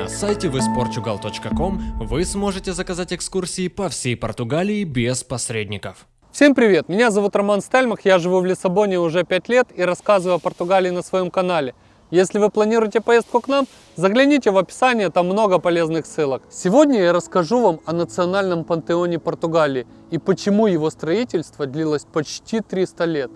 На сайте visportugal.com вы сможете заказать экскурсии по всей Португалии без посредников. Всем привет! Меня зовут Роман Стельмах, я живу в Лиссабоне уже 5 лет и рассказываю о Португалии на своем канале. Если вы планируете поездку к нам, загляните в описание, там много полезных ссылок. Сегодня я расскажу вам о национальном пантеоне Португалии и почему его строительство длилось почти 300 лет.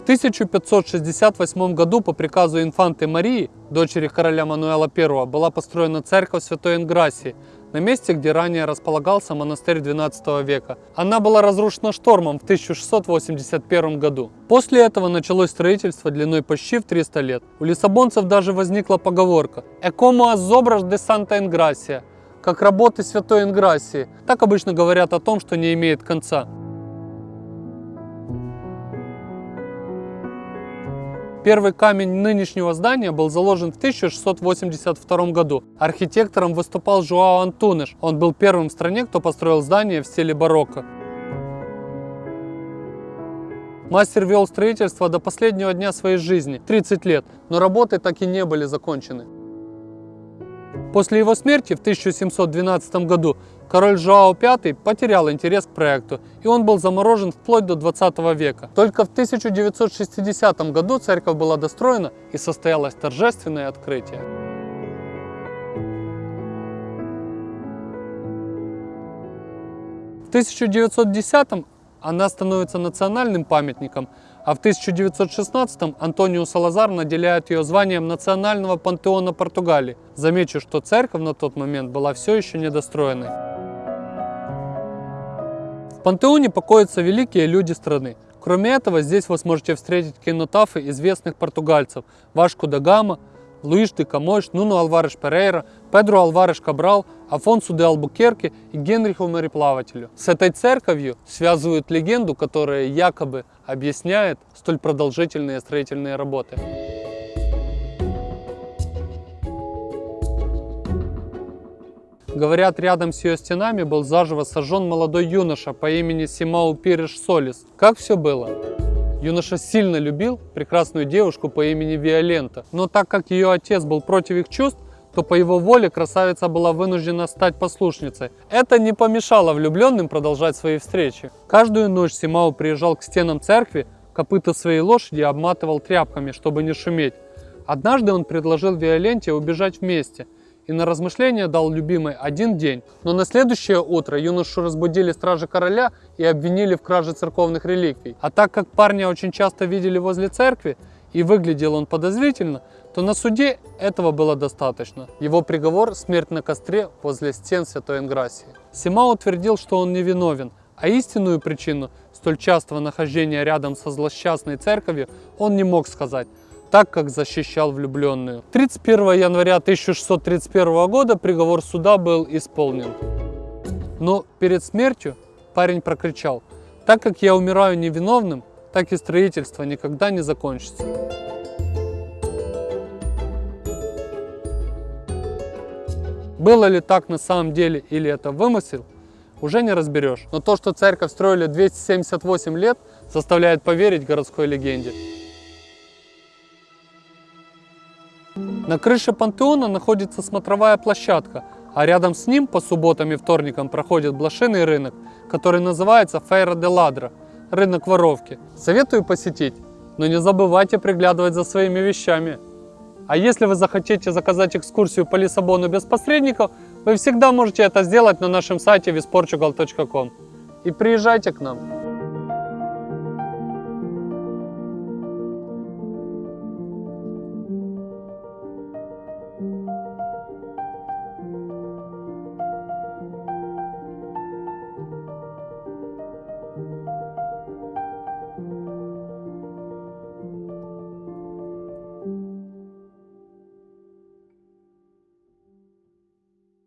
В 1568 году по приказу инфанты Марии, дочери короля Мануэла I, была построена церковь Святой Инграсии на месте, где ранее располагался монастырь XII века. Она была разрушена штормом в 1681 году. После этого началось строительство длиной почти в 300 лет. У лиссабонцев даже возникла поговорка «E como as obras de Santa Ingracia» как работы Святой Инграсии. Так обычно говорят о том, что не имеет конца. Первый камень нынешнего здания был заложен в 1682 году. Архитектором выступал Жуао Антунеш. Он был первым в стране, кто построил здание в стиле барокко. Мастер вел строительство до последнего дня своей жизни, 30 лет, но работы так и не были закончены. После его смерти в 1712 году король Жуао V потерял интерес к проекту, и он был заморожен вплоть до 20 века. Только в 1960 году церковь была достроена и состоялось торжественное открытие. В 1910 она становится национальным памятником, а в 1916 Антонио Салазар наделяет ее званием национального пантеона Португалии. Замечу, что церковь на тот момент была все еще недостроенной. В пантеоне покоятся великие люди страны. Кроме этого, здесь вы сможете встретить кинотафы известных португальцев Вашку да Гама, Луиш де Камойш, Нуну Алвареш Перейра, Педро Алвареш Кабрал, Афонсу де Албукерке и Генриху Мореплавателю. С этой церковью связывают легенду, которая якобы объясняет столь продолжительные строительные работы. Говорят, рядом с ее стенами был заживо сожжен молодой юноша по имени Симау Пириш Солис. Как все было? Юноша сильно любил прекрасную девушку по имени Виолента, но так как ее отец был против их чувств, то по его воле красавица была вынуждена стать послушницей. Это не помешало влюбленным продолжать свои встречи. Каждую ночь Симау приезжал к стенам церкви, копыта своей лошади обматывал тряпками, чтобы не шуметь. Однажды он предложил Виоленте убежать вместе – и на размышление дал любимой один день. Но на следующее утро юношу разбудили стражи короля и обвинили в краже церковных реликвий. А так как парня очень часто видели возле церкви, и выглядел он подозрительно, то на суде этого было достаточно. Его приговор – смерть на костре возле стен Святой Инграсии. Сима утвердил, что он невиновен, а истинную причину столь частого нахождения рядом со злосчастной церковью он не мог сказать, так как защищал влюбленную. 31 января 1631 года приговор суда был исполнен. Но перед смертью парень прокричал, так как я умираю невиновным, так и строительство никогда не закончится. Было ли так на самом деле или это вымысел, уже не разберешь. Но то, что церковь строили 278 лет, заставляет поверить городской легенде. На крыше пантеона находится смотровая площадка, а рядом с ним по субботам и вторникам проходит блошиный рынок, который называется Фейра де Ладра – рынок воровки. Советую посетить, но не забывайте приглядывать за своими вещами. А если вы захотите заказать экскурсию по Лиссабону без посредников, вы всегда можете это сделать на нашем сайте visportugal.com. И приезжайте к нам.